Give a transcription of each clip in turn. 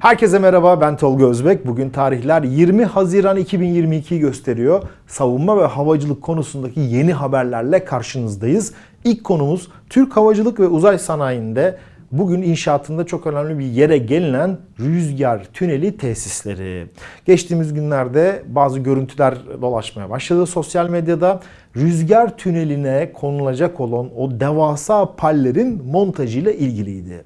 Herkese merhaba ben Tolga Özbek. Bugün tarihler 20 Haziran 2022'yi gösteriyor. Savunma ve havacılık konusundaki yeni haberlerle karşınızdayız. İlk konumuz Türk Havacılık ve Uzay Sanayi'nde bugün inşaatında çok önemli bir yere gelinen rüzgar tüneli tesisleri. Geçtiğimiz günlerde bazı görüntüler dolaşmaya başladı sosyal medyada. Rüzgar tüneline konulacak olan o devasa pallerin montajıyla ilgiliydi.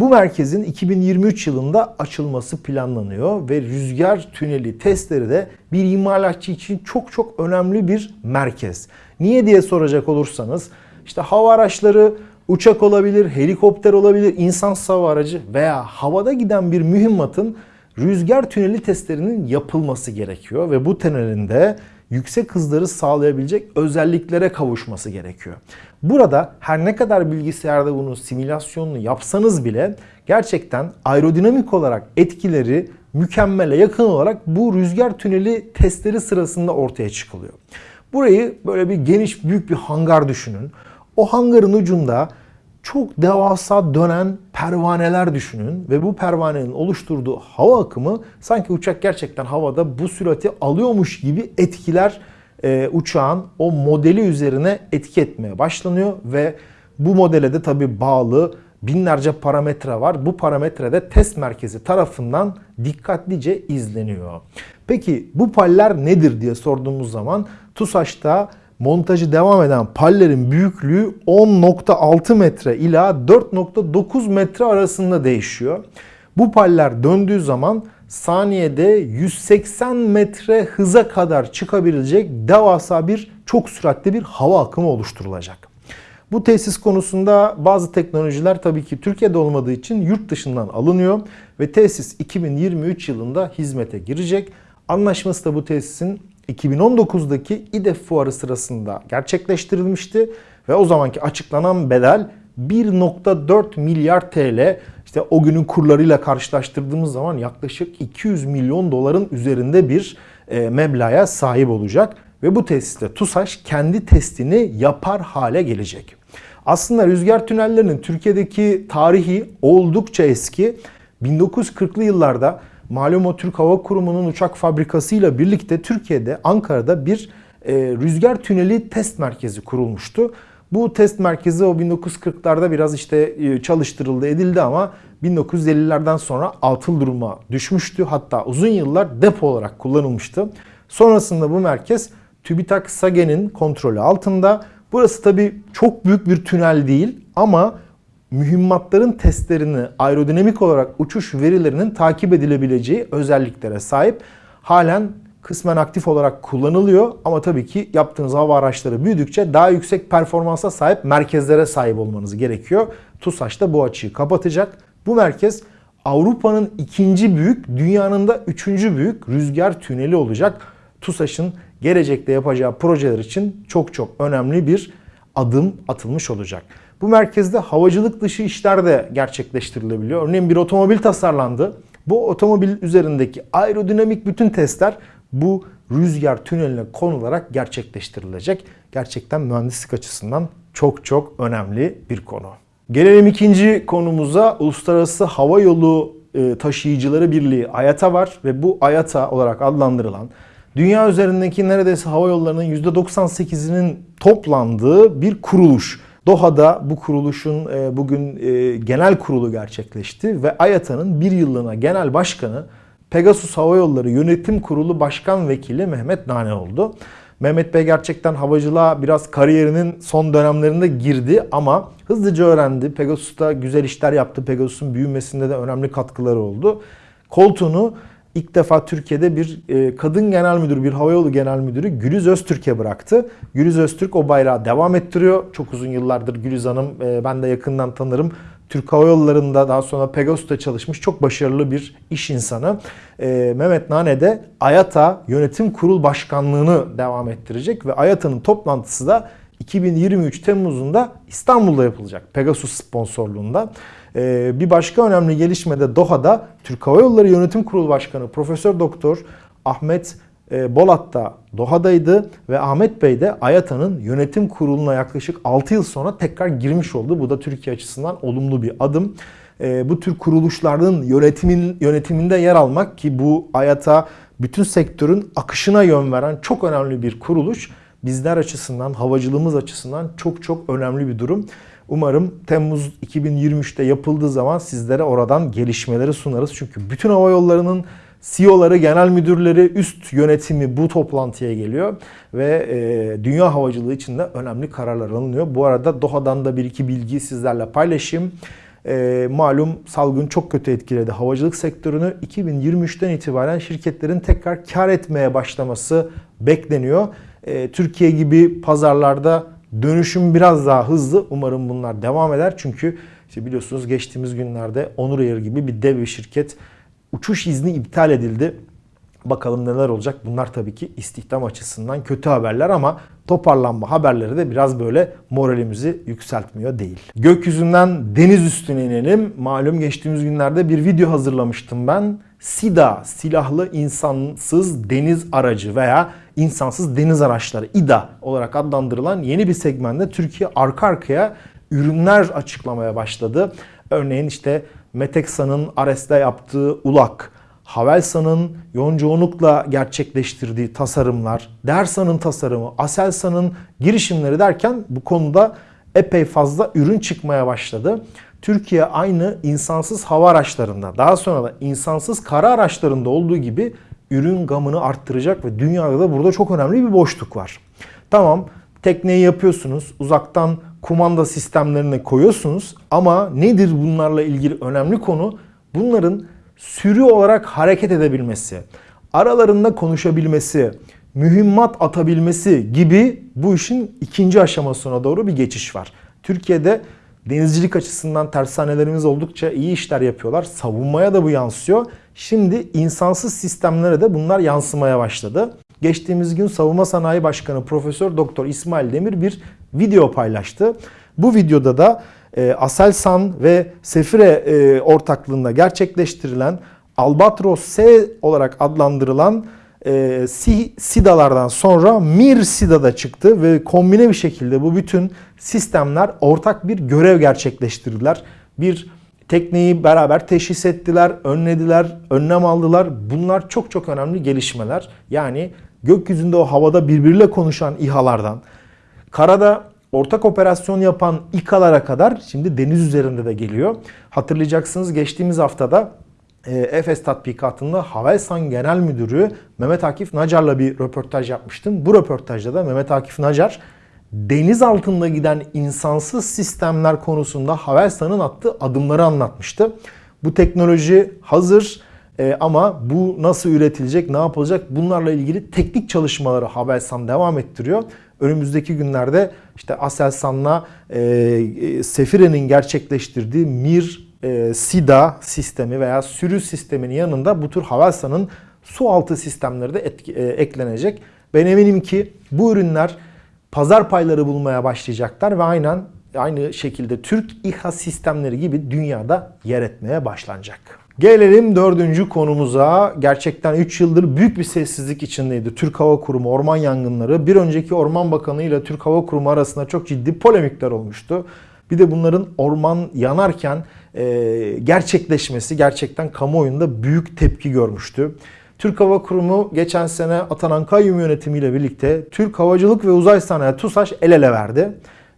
Bu merkezin 2023 yılında açılması planlanıyor ve rüzgar tüneli testleri de bir imalatçı için çok çok önemli bir merkez. Niye diye soracak olursanız işte hava araçları uçak olabilir, helikopter olabilir, insan hava aracı veya havada giden bir mühimmatın rüzgar tüneli testlerinin yapılması gerekiyor ve bu tünelinde yüksek hızları sağlayabilecek özelliklere kavuşması gerekiyor. Burada her ne kadar bilgisayarda bunun simülasyonunu yapsanız bile gerçekten aerodinamik olarak etkileri mükemmele yakın olarak bu rüzgar tüneli testleri sırasında ortaya çıkılıyor. Burayı böyle bir geniş büyük bir hangar düşünün. O hangarın ucunda çok devasa dönen pervaneler düşünün ve bu pervanenin oluşturduğu hava akımı sanki uçak gerçekten havada bu sürati alıyormuş gibi etkiler e, uçağın o modeli üzerine etki etmeye başlanıyor ve bu modele de tabi bağlı binlerce parametre var. Bu parametrede test merkezi tarafından dikkatlice izleniyor. Peki bu paller nedir diye sorduğumuz zaman TUSAŞ'ta montajı devam eden pallerin büyüklüğü 10.6 metre ila 4.9 metre arasında değişiyor. Bu paller döndüğü zaman saniyede 180 metre hıza kadar çıkabilecek devasa bir çok süratli bir hava akımı oluşturulacak. Bu tesis konusunda bazı teknolojiler tabii ki Türkiye'de olmadığı için yurt dışından alınıyor ve tesis 2023 yılında hizmete girecek. Anlaşması da bu tesisin 2019'daki İDEF fuarı sırasında gerçekleştirilmişti ve o zamanki açıklanan bedel 1.4 milyar TL işte o günün kurlarıyla karşılaştırdığımız zaman yaklaşık 200 milyon doların üzerinde bir e, meblağa sahip olacak ve bu tesiste TUSAŞ kendi testini yapar hale gelecek. Aslında rüzgar tünellerinin Türkiye'deki tarihi oldukça eski. 1940'lı yıllarda malum o Türk Hava Kurumu'nun uçak fabrikasıyla birlikte Türkiye'de Ankara'da bir e, rüzgar tüneli test merkezi kurulmuştu. Bu test merkezi o 1940'larda biraz işte e, çalıştırıldı edildi ama 1950'lerden sonra atıl duruma düşmüştü. Hatta uzun yıllar depo olarak kullanılmıştı. Sonrasında bu merkez TÜBİTAK SAGE'nin kontrolü altında. Burası tabi çok büyük bir tünel değil ama mühimmatların testlerini aerodinamik olarak uçuş verilerinin takip edilebileceği özelliklere sahip. Halen kısmen aktif olarak kullanılıyor ama tabii ki yaptığınız hava araçları büyüdükçe daha yüksek performansa sahip merkezlere sahip olmanız gerekiyor. TUSAŞ da bu açığı kapatacak. Bu merkez Avrupa'nın ikinci büyük, dünyanın da üçüncü büyük rüzgar tüneli olacak. TUSAŞ'ın gelecekte yapacağı projeler için çok çok önemli bir adım atılmış olacak. Bu merkezde havacılık dışı işler de gerçekleştirilebiliyor. Örneğin bir otomobil tasarlandı. Bu otomobil üzerindeki aerodinamik bütün testler bu rüzgar tüneline konularak gerçekleştirilecek. Gerçekten mühendislik açısından çok çok önemli bir konu. Gelelim ikinci konumuza. Uluslararası Hava Yolu e, Taşıyıcıları Birliği AYATA var ve bu AYATA olarak adlandırılan dünya üzerindeki neredeyse hava yollarının %98'inin toplandığı bir kuruluş. Doha'da bu kuruluşun e, bugün e, genel kurulu gerçekleşti ve AYATA'nın bir yıllığına genel başkanı Pegasus Hava Yolları Yönetim Kurulu Başkan Vekili Mehmet Nane oldu. Mehmet Bey gerçekten havacılığa biraz kariyerinin son dönemlerinde girdi ama hızlıca öğrendi. Pegasus'ta güzel işler yaptı. Pegasus'un büyümesinde de önemli katkıları oldu. Koltuğunu ilk defa Türkiye'de bir e, kadın genel müdür, bir havayolu genel müdürü Gülüz Öztürk'e bıraktı. Gülüz Öztürk o bayrağı devam ettiriyor. Çok uzun yıllardır Gülüz Hanım e, ben de yakından tanırım. Türk Hava Yolları'nda daha sonra Pegasus'ta çalışmış çok başarılı bir iş insanı. E, Mehmet Nane de AYATA Yönetim Kurul Başkanlığı'nı devam ettirecek ve AYATA'nın toplantısı da 2023 Temmuz'unda İstanbul'da yapılacak. Pegasus sponsorluğunda. Ee, bir başka önemli gelişme de Doha'da Türk Hava Yolları Yönetim Kurulu Başkanı Profesör Doktor Ahmet e, Bolat da Doha'daydı ve Ahmet Bey de AYATA'nın yönetim kuruluna yaklaşık 6 yıl sonra tekrar girmiş oldu. Bu da Türkiye açısından olumlu bir adım. e, bu tür kuruluşların yönetimin yönetiminde yer almak ki bu hayata bütün sektörün akışına yön veren çok önemli bir kuruluş bizler açısından, havacılığımız açısından çok çok önemli bir durum. Umarım Temmuz 2023'te yapıldığı zaman sizlere oradan gelişmeleri sunarız. Çünkü bütün hava yollarının CEO'ları, genel müdürleri, üst yönetimi bu toplantıya geliyor ve e, dünya havacılığı için de önemli kararlar alınıyor. Bu arada Doha'dan da bir iki bilgi sizlerle paylaşayım. E, malum salgın çok kötü etkiledi havacılık sektörünü. 2023'ten itibaren şirketlerin tekrar kar etmeye başlaması bekleniyor. E, Türkiye gibi pazarlarda dönüşüm biraz daha hızlı. Umarım bunlar devam eder. Çünkü işte biliyorsunuz geçtiğimiz günlerde Onur Air gibi bir dev bir şirket uçuş izni iptal edildi. Bakalım neler olacak. Bunlar tabii ki istihdam açısından kötü haberler ama toparlanma haberleri de biraz böyle moralimizi yükseltmiyor değil. Gökyüzünden deniz üstüne inelim. Malum geçtiğimiz günlerde bir video hazırlamıştım ben. SIDA, silahlı insansız deniz aracı veya insansız deniz araçları İDA olarak adlandırılan yeni bir segmentte Türkiye arka arkaya ürünler açıklamaya başladı. Örneğin işte Meteksa'nın Ares'te yaptığı ULAK, Havelsan'ın Yonca gerçekleştirdiği tasarımlar, Dersa'nın tasarımı, Aselsan'ın girişimleri derken bu konuda epey fazla ürün çıkmaya başladı. Türkiye aynı insansız hava araçlarında, daha sonra da insansız kara araçlarında olduğu gibi ürün gamını arttıracak ve dünyada da burada çok önemli bir boşluk var. Tamam tekneyi yapıyorsunuz, uzaktan kumanda sistemlerini koyuyorsunuz ama nedir bunlarla ilgili önemli konu? Bunların sürü olarak hareket edebilmesi, aralarında konuşabilmesi, mühimmat atabilmesi gibi bu işin ikinci aşamasına doğru bir geçiş var. Türkiye'de denizcilik açısından tersanelerimiz oldukça iyi işler yapıyorlar. Savunmaya da bu yansıyor. Şimdi insansız sistemlere de bunlar yansımaya başladı. Geçtiğimiz gün Savunma Sanayi Başkanı Profesör Doktor İsmail Demir bir video paylaştı. Bu videoda da e, Aselsan ve Sefire e, ortaklığında gerçekleştirilen Albatros S olarak adlandırılan e, SIDA'lardan sonra MIR SIDA'da çıktı ve kombine bir şekilde bu bütün sistemler ortak bir görev gerçekleştirdiler. Bir tekneyi beraber teşhis ettiler, önlediler, önlem aldılar. Bunlar çok çok önemli gelişmeler. Yani gökyüzünde o havada birbiriyle konuşan İHA'lardan, karada ortak operasyon yapan İKA'lara kadar şimdi deniz üzerinde de geliyor. Hatırlayacaksınız geçtiğimiz haftada e, Efes tatbikatında Havelsan Genel Müdürü Mehmet Akif Nacar'la bir röportaj yapmıştım. Bu röportajda da Mehmet Akif Nacar deniz altında giden insansız sistemler konusunda Havelsan'ın attığı adımları anlatmıştı. Bu teknoloji hazır e, ama bu nasıl üretilecek, ne yapılacak bunlarla ilgili teknik çalışmaları Havelsan devam ettiriyor. Önümüzdeki günlerde işte Aselsan'la e, e, Sefire'nin gerçekleştirdiği Mir e, SIDA sistemi veya sürü sisteminin yanında bu tür Havelsan'ın su altı sistemleri de etki, e, eklenecek. Ben eminim ki bu ürünler pazar payları bulmaya başlayacaklar ve aynen aynı şekilde Türk İHA sistemleri gibi dünyada yer etmeye başlanacak. Gelelim dördüncü konumuza. Gerçekten 3 yıldır büyük bir sessizlik içindeydi. Türk Hava Kurumu orman yangınları. Bir önceki Orman Bakanı ile Türk Hava Kurumu arasında çok ciddi polemikler olmuştu. Bir de bunların orman yanarken e, gerçekleşmesi gerçekten kamuoyunda büyük tepki görmüştü. Türk Hava Kurumu geçen sene atanan kayyum yönetimiyle birlikte Türk Havacılık ve Uzay Sanayi TUSAŞ el ele verdi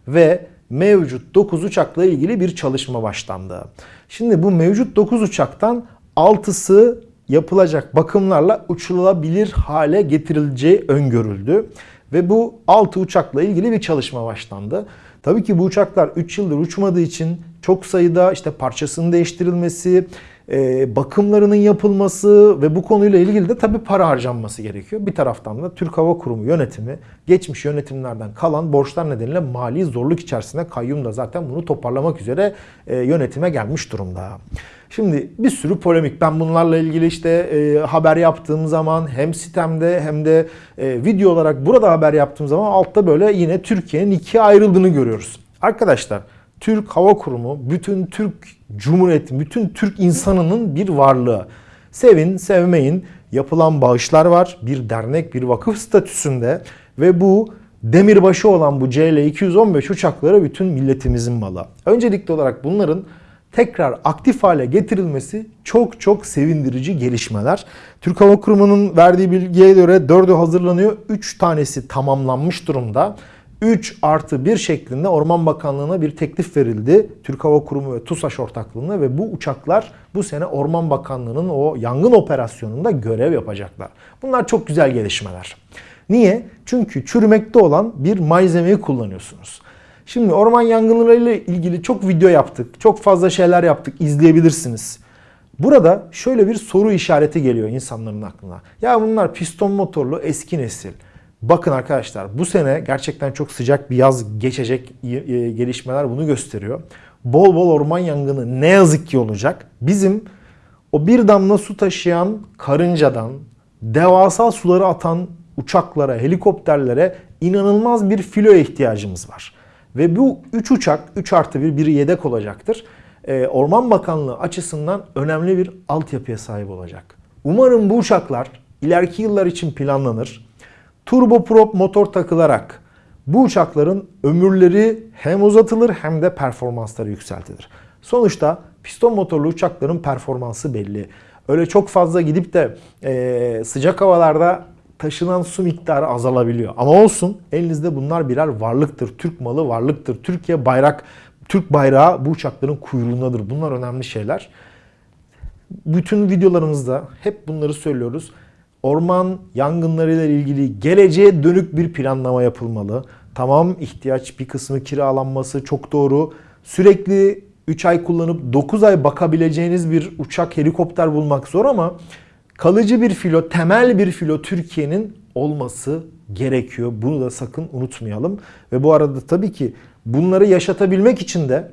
ve mevcut 9 uçakla ilgili bir çalışma başlandı. Şimdi bu mevcut 9 uçaktan 6'sı yapılacak bakımlarla uçulabilir hale getirileceği öngörüldü. Ve bu 6 uçakla ilgili bir çalışma başlandı. Tabii ki bu uçaklar 3 yıldır uçmadığı için çok sayıda işte parçasının değiştirilmesi, e, bakımlarının yapılması ve bu konuyla ilgili de tabii para harcanması gerekiyor. Bir taraftan da Türk Hava Kurumu yönetimi geçmiş yönetimlerden kalan borçlar nedeniyle mali zorluk içerisinde kayyum da zaten bunu toparlamak üzere e, yönetime gelmiş durumda. Şimdi bir sürü polemik. Ben bunlarla ilgili işte e, haber yaptığım zaman hem sitemde hem de e, video olarak burada haber yaptığım zaman altta böyle yine Türkiye'nin ikiye ayrıldığını görüyoruz. Arkadaşlar Türk Hava Kurumu bütün Türk Cumhuriyeti, bütün Türk insanının bir varlığı. Sevin, sevmeyin. Yapılan bağışlar var. Bir dernek, bir vakıf statüsünde ve bu demirbaşı olan bu CL-215 uçakları bütün milletimizin malı. Öncelikli olarak bunların tekrar aktif hale getirilmesi çok çok sevindirici gelişmeler. Türk Hava Kurumu'nun verdiği bilgiye göre 4'ü hazırlanıyor. 3 tanesi tamamlanmış durumda. 3 artı 1 şeklinde Orman Bakanlığı'na bir teklif verildi. Türk Hava Kurumu ve TUSAŞ ortaklığında ve bu uçaklar bu sene Orman Bakanlığı'nın o yangın operasyonunda görev yapacaklar. Bunlar çok güzel gelişmeler. Niye? Çünkü çürümekte olan bir malzemeyi kullanıyorsunuz. Şimdi orman yangınlarıyla ilgili çok video yaptık. Çok fazla şeyler yaptık. izleyebilirsiniz. Burada şöyle bir soru işareti geliyor insanların aklına. Ya bunlar piston motorlu eski nesil. Bakın arkadaşlar bu sene gerçekten çok sıcak bir yaz geçecek e, gelişmeler bunu gösteriyor. Bol bol orman yangını ne yazık ki olacak. Bizim o bir damla su taşıyan karıncadan devasa suları atan uçaklara, helikopterlere inanılmaz bir filoya ihtiyacımız var. Ve bu 3 uçak, 3 artı 1, biri yedek olacaktır. Ee, Orman Bakanlığı açısından önemli bir altyapıya sahip olacak. Umarım bu uçaklar ileriki yıllar için planlanır. Turboprop motor takılarak bu uçakların ömürleri hem uzatılır hem de performansları yükseltilir. Sonuçta piston motorlu uçakların performansı belli. Öyle çok fazla gidip de e, sıcak havalarda taşınan su miktarı azalabiliyor. Ama olsun elinizde bunlar birer varlıktır. Türk malı varlıktır. Türkiye bayrak, Türk bayrağı bu uçakların kuyruğundadır. Bunlar önemli şeyler. Bütün videolarımızda hep bunları söylüyoruz. Orman yangınlarıyla ilgili geleceğe dönük bir planlama yapılmalı. Tamam ihtiyaç bir kısmı kiralanması çok doğru. Sürekli 3 ay kullanıp 9 ay bakabileceğiniz bir uçak, helikopter bulmak zor ama kalıcı bir filo, temel bir filo Türkiye'nin olması gerekiyor. Bunu da sakın unutmayalım. Ve bu arada tabii ki bunları yaşatabilmek için de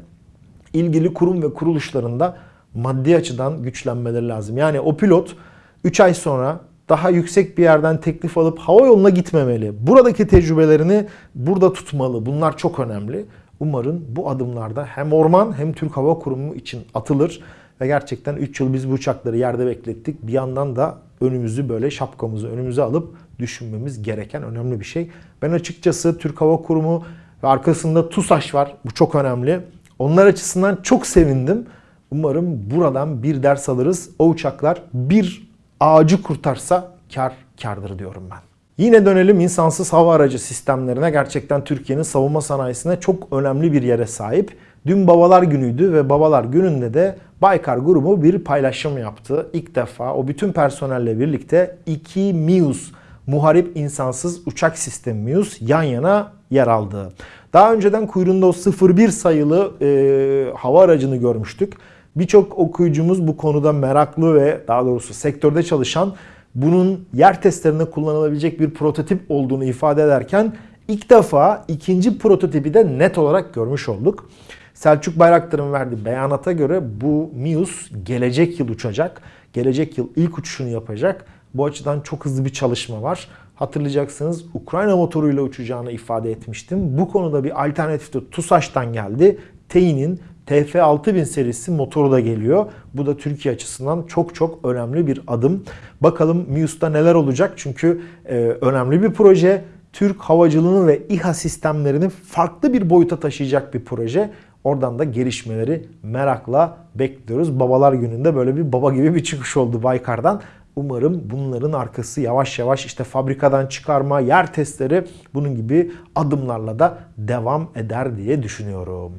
ilgili kurum ve kuruluşlarında maddi açıdan güçlenmeleri lazım. Yani o pilot 3 ay sonra daha yüksek bir yerden teklif alıp hava yoluna gitmemeli. Buradaki tecrübelerini burada tutmalı. Bunlar çok önemli. Umarım bu adımlarda hem orman hem Türk Hava Kurumu için atılır. Ve gerçekten 3 yıl biz bu uçakları yerde beklettik. Bir yandan da önümüzü böyle şapkamızı önümüze alıp düşünmemiz gereken önemli bir şey. Ben açıkçası Türk Hava Kurumu ve arkasında TUSAŞ var. Bu çok önemli. Onlar açısından çok sevindim. Umarım buradan bir ders alırız. O uçaklar bir ağacı kurtarsa kar kardır diyorum ben. Yine dönelim insansız hava aracı sistemlerine. Gerçekten Türkiye'nin savunma sanayisine çok önemli bir yere sahip. Dün Babalar Günü'ydü ve Babalar Günü'nde de Baykar grubu bir paylaşım yaptı. İlk defa o bütün personelle birlikte iki MIUS muharip insansız uçak sistemi MIUS yan yana yer aldı. Daha önceden kuyruğunda o 01 sayılı e, hava aracını görmüştük. Birçok okuyucumuz bu konuda meraklı ve daha doğrusu sektörde çalışan bunun yer testlerinde kullanılabilecek bir prototip olduğunu ifade ederken ilk defa ikinci prototipi de net olarak görmüş olduk. Selçuk Bayraktar'ın verdiği beyanata göre bu MIUS gelecek yıl uçacak. Gelecek yıl ilk uçuşunu yapacak. Bu açıdan çok hızlı bir çalışma var. Hatırlayacaksınız Ukrayna motoruyla uçacağını ifade etmiştim. Bu konuda bir alternatif de TUSAŞ'tan geldi. TEİ'nin TF6000 serisi motoru da geliyor. Bu da Türkiye açısından çok çok önemli bir adım. Bakalım MIUS'ta neler olacak? Çünkü e, önemli bir proje. Türk havacılığını ve İHA sistemlerini farklı bir boyuta taşıyacak bir proje. Oradan da gelişmeleri merakla bekliyoruz. Babalar gününde böyle bir baba gibi bir çıkış oldu Baykar'dan. Umarım bunların arkası yavaş yavaş işte fabrikadan çıkarma, yer testleri bunun gibi adımlarla da devam eder diye düşünüyorum.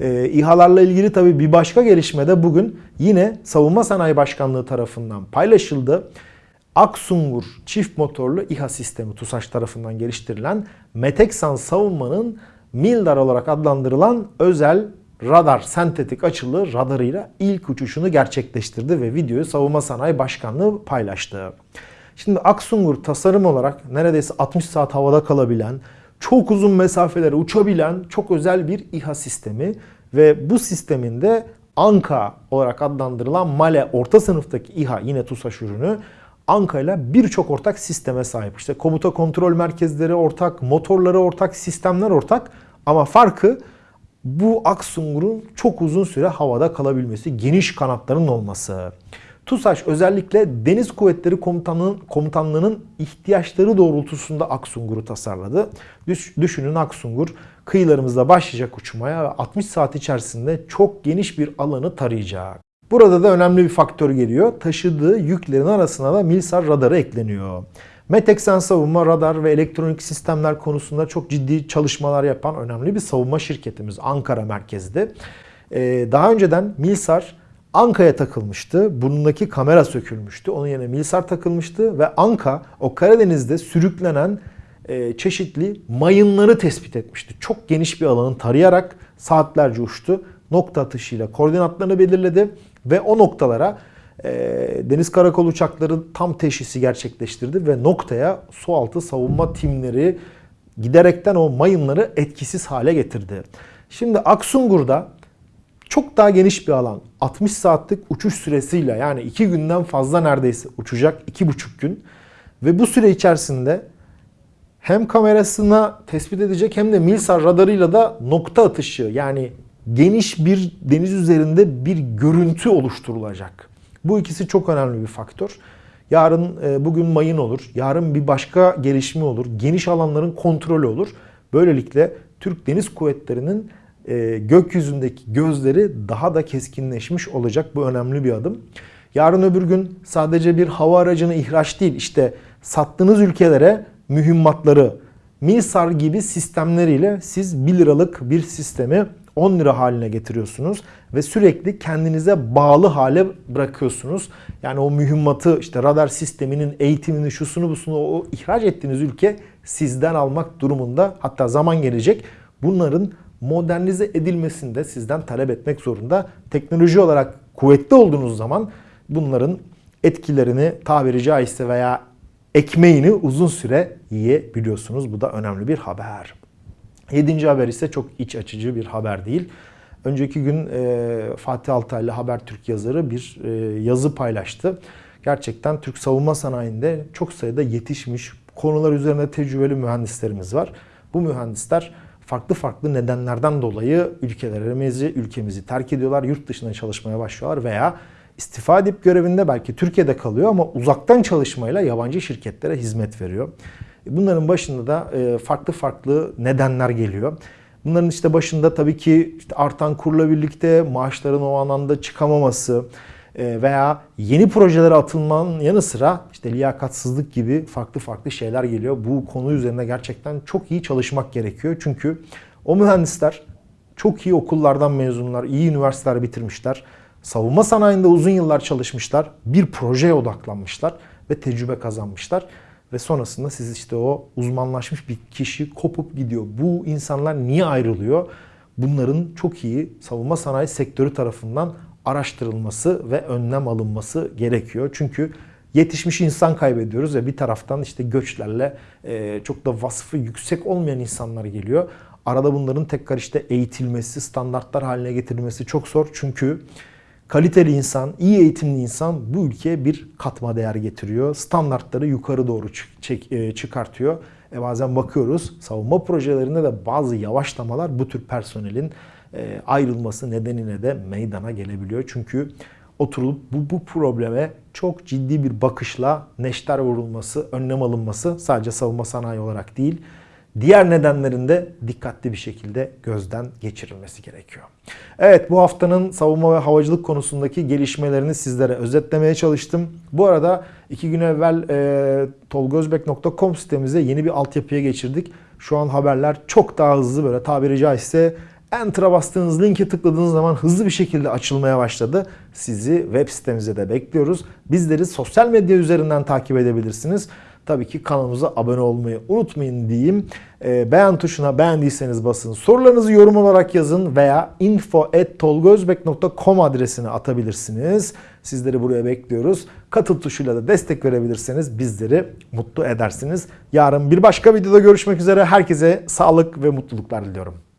Ee, İHA'larla ilgili tabii bir başka gelişme de bugün yine Savunma Sanayi Başkanlığı tarafından paylaşıldı. Aksungur çift motorlu İHA sistemi TUSAŞ tarafından geliştirilen Meteksan savunmanın Mildar olarak adlandırılan özel radar sentetik açılı radarıyla ilk uçuşunu gerçekleştirdi ve videoyu Savunma Sanayi Başkanlığı paylaştı. Şimdi Aksungur tasarım olarak neredeyse 60 saat havada kalabilen, çok uzun mesafelere uçabilen çok özel bir İHA sistemi ve bu sisteminde Anka olarak adlandırılan Male orta sınıftaki İHA yine TUSAŞ ürünü Anka ile birçok ortak sisteme sahip. İşte komuta kontrol merkezleri ortak, motorları ortak, sistemler ortak ama farkı bu Aksungur'un çok uzun süre havada kalabilmesi, geniş kanatların olması. TUSAŞ özellikle Deniz Kuvvetleri Komutanlığı'nın, komutanlığının ihtiyaçları doğrultusunda Aksungur'u tasarladı. Düş, düşünün Aksungur kıyılarımızda başlayacak uçmaya ve 60 saat içerisinde çok geniş bir alanı tarayacak. Burada da önemli bir faktör geliyor. Taşıdığı yüklerin arasına da Milsar radarı ekleniyor. Meteksen savunma, radar ve elektronik sistemler konusunda çok ciddi çalışmalar yapan önemli bir savunma şirketimiz Ankara merkezli. Ee, daha önceden Milsar Anka'ya takılmıştı. Burnundaki kamera sökülmüştü. Onun yerine Milsar takılmıştı ve Anka o Karadeniz'de sürüklenen e, çeşitli mayınları tespit etmişti. Çok geniş bir alanı tarayarak saatlerce uçtu. Nokta atışıyla koordinatlarını belirledi ve o noktalara e, deniz karakol uçakları tam teşhisi gerçekleştirdi ve noktaya sualtı savunma timleri giderekten o mayınları etkisiz hale getirdi. Şimdi Aksungur'da çok daha geniş bir alan. 60 saatlik uçuş süresiyle yani 2 günden fazla neredeyse uçacak 2,5 gün. Ve bu süre içerisinde hem kamerasına tespit edecek hem de Milsar radarıyla da nokta atışı yani geniş bir deniz üzerinde bir görüntü oluşturulacak. Bu ikisi çok önemli bir faktör. Yarın e, bugün mayın olur. Yarın bir başka gelişme olur. Geniş alanların kontrolü olur. Böylelikle Türk Deniz Kuvvetleri'nin e, gökyüzündeki gözleri daha da keskinleşmiş olacak. Bu önemli bir adım. Yarın öbür gün sadece bir hava aracını ihraç değil işte sattığınız ülkelere mühimmatları Milsar gibi sistemleriyle siz 1 liralık bir sistemi 10 lira haline getiriyorsunuz ve sürekli kendinize bağlı hale bırakıyorsunuz. Yani o mühimmatı işte radar sisteminin eğitimini şusunu busunu o ihraç ettiğiniz ülke sizden almak durumunda hatta zaman gelecek bunların modernize edilmesini de sizden talep etmek zorunda. Teknoloji olarak kuvvetli olduğunuz zaman bunların etkilerini tabiri caizse veya ekmeğini uzun süre yiyebiliyorsunuz. Bu da önemli bir haber. Yedinci haber ise çok iç açıcı bir haber değil. Önceki gün e, Fatih Altaylı Habertürk yazarı bir e, yazı paylaştı. Gerçekten Türk savunma sanayinde çok sayıda yetişmiş konular üzerine tecrübeli mühendislerimiz var. Bu mühendisler farklı farklı nedenlerden dolayı ülkelerimizi, ülkemizi terk ediyorlar, yurt dışına çalışmaya başlıyorlar veya istifa edip görevinde belki Türkiye'de kalıyor ama uzaktan çalışmayla yabancı şirketlere hizmet veriyor. Bunların başında da e, farklı farklı nedenler geliyor. Bunların işte başında tabii ki işte artan kurla birlikte maaşların o anlamda çıkamaması e, veya yeni projelere atılmanın yanı sıra işte liyakatsızlık gibi farklı farklı şeyler geliyor. Bu konu üzerinde gerçekten çok iyi çalışmak gerekiyor. Çünkü o mühendisler çok iyi okullardan mezunlar, iyi üniversiteler bitirmişler. Savunma sanayinde uzun yıllar çalışmışlar. Bir projeye odaklanmışlar ve tecrübe kazanmışlar. Ve sonrasında siz işte o uzmanlaşmış bir kişi kopup gidiyor. Bu insanlar niye ayrılıyor? Bunların çok iyi savunma sanayi sektörü tarafından araştırılması ve önlem alınması gerekiyor. Çünkü yetişmiş insan kaybediyoruz ve bir taraftan işte göçlerle e, çok da vasfı yüksek olmayan insanlar geliyor. Arada bunların tekrar işte eğitilmesi, standartlar haline getirilmesi çok zor. Çünkü kaliteli insan, iyi eğitimli insan bu ülkeye bir katma değer getiriyor. Standartları yukarı doğru e, çıkartıyor. E bazen bakıyoruz savunma projelerinde de bazı yavaşlamalar bu tür personelin e, ayrılması nedeniyle de meydana gelebiliyor. Çünkü oturulup bu, bu probleme çok ciddi bir bakışla neşter vurulması, önlem alınması sadece savunma sanayi olarak değil, diğer nedenlerinde dikkatli bir şekilde gözden geçirilmesi gerekiyor. Evet bu haftanın savunma ve havacılık konusundaki gelişmelerini sizlere özetlemeye çalıştım. Bu arada iki gün evvel e, tolgozbek.com sitemize yeni bir altyapıya geçirdik. Şu an haberler çok daha hızlı böyle tabiri caizse Enter'a bastığınız linke tıkladığınız zaman hızlı bir şekilde açılmaya başladı. Sizi web sitemize de bekliyoruz. Bizleri sosyal medya üzerinden takip edebilirsiniz. Tabii ki kanalımıza abone olmayı unutmayın diyeyim. E, beğen tuşuna beğendiyseniz basın. Sorularınızı yorum olarak yazın veya info.tolgozbek.com adresine atabilirsiniz. Sizleri buraya bekliyoruz. Katıl tuşuyla da destek verebilirseniz bizleri mutlu edersiniz. Yarın bir başka videoda görüşmek üzere. Herkese sağlık ve mutluluklar diliyorum.